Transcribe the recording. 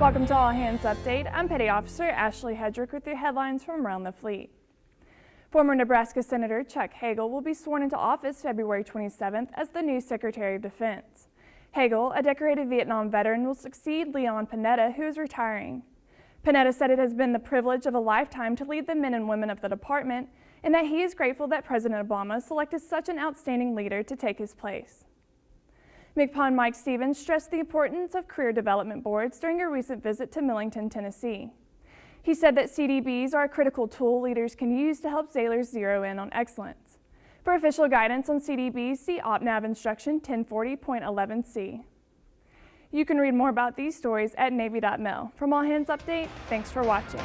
Welcome to All Hands Update. I'm Petty Officer Ashley Hedrick with your headlines from around the fleet. Former Nebraska Senator Chuck Hagel will be sworn into office February 27th as the new Secretary of Defense. Hagel, a decorated Vietnam veteran, will succeed Leon Panetta, who is retiring. Panetta said it has been the privilege of a lifetime to lead the men and women of the department and that he is grateful that President Obama selected such an outstanding leader to take his place. MCPON Mike Stevens stressed the importance of career development boards during a recent visit to Millington, Tennessee. He said that CDBs are a critical tool leaders can use to help sailors zero in on excellence. For official guidance on CDBs, see OPNAV Instruction 1040.11c. You can read more about these stories at Navy.mil. From All Hands Update, thanks for watching.